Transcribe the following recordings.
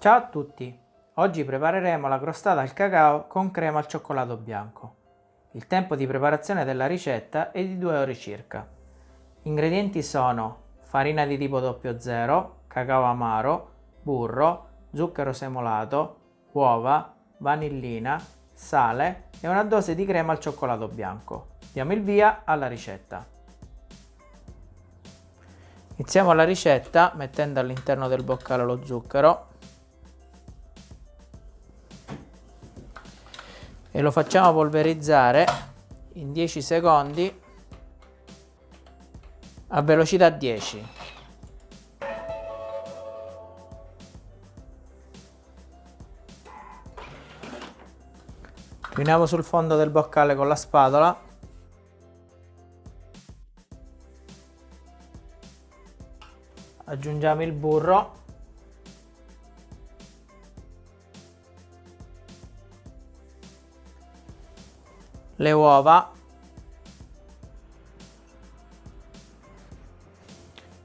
Ciao a tutti! Oggi prepareremo la crostata al cacao con crema al cioccolato bianco. Il tempo di preparazione della ricetta è di 2 ore circa. Gli ingredienti sono farina di tipo 00, cacao amaro, burro, zucchero semolato, uova, vanillina, sale e una dose di crema al cioccolato bianco. Diamo il via alla ricetta. Iniziamo la ricetta mettendo all'interno del boccale lo zucchero e lo facciamo polverizzare in 10 secondi a velocità 10 riuniamo sul fondo del boccale con la spatola. Aggiungiamo il burro le uova,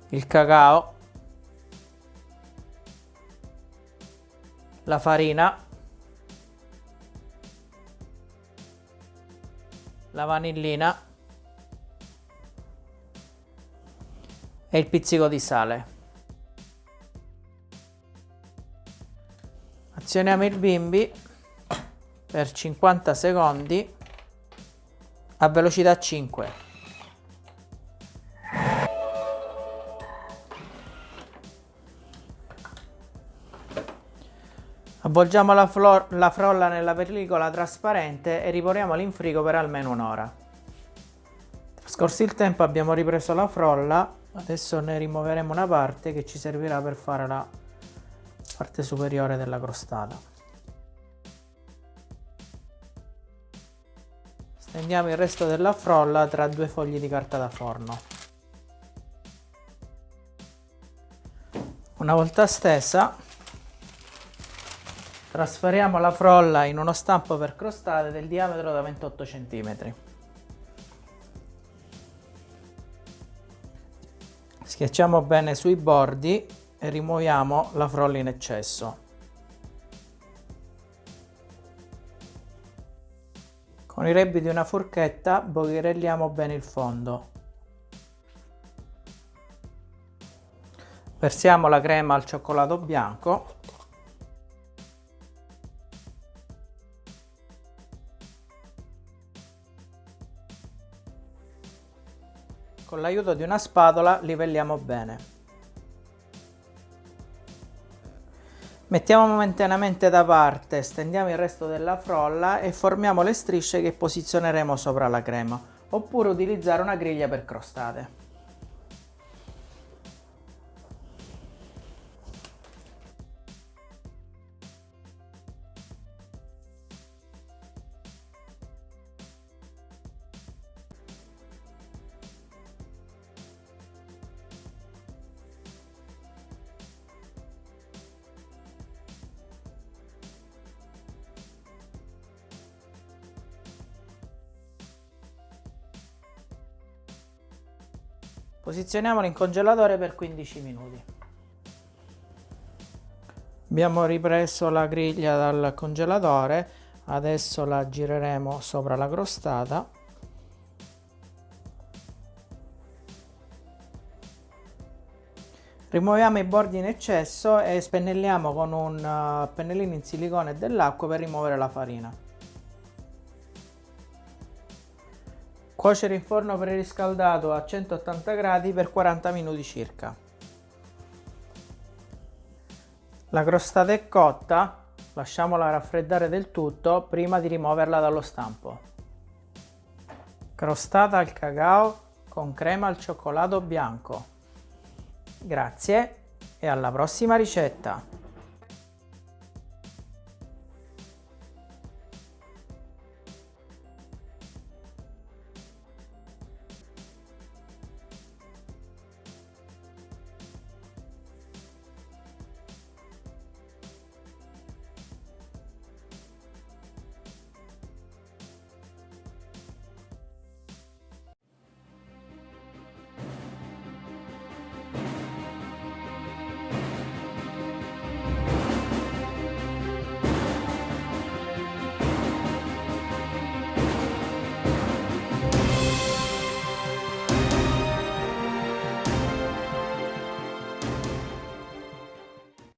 il cacao, la farina, la vanillina. E il pizzico di sale. Azioniamo il bimbi per 50 secondi a velocità 5. Avvolgiamo la, la, frolla nella pellicola trasparente e riponiamola in frigo per almeno un'ora. Trascorso il tempo abbiamo ripreso la frolla, adesso ne rimuoveremo una parte che ci servirà per fare la parte superiore della crostata. Stendiamo il resto della frolla tra due fogli di carta da forno. Una volta stesa, trasferiamo la frolla in uno stampo per crostate del diametro da 28 cm. Schiacciamo bene sui bordi e rimuoviamo la frolla in eccesso. Con i rebbi di una forchetta bogherelliamo bene il fondo. Versiamo la crema al cioccolato bianco. Con l'aiuto di una spatola livelliamo bene. Mettiamo momentaneamente da parte, stendiamo il resto della frolla e formiamo le strisce che posizioneremo sopra la crema, oppure utilizzare una griglia per crostate. Posizioniamolo in congelatore per 15 minuti. Abbiamo ripreso la griglia dal congelatore, adesso la gireremo sopra la crostata. Rimuoviamo i bordi in eccesso e spennelliamo con un uh, pennellino in silicone e dell'acqua per rimuovere la farina. Cuocere in forno preriscaldato a 180 gradi per 40 minuti circa. La crostata è cotta, lasciamola raffreddare del tutto prima di rimuoverla dallo stampo. Crostata al cacao con crema al cioccolato bianco. Grazie e alla prossima ricetta!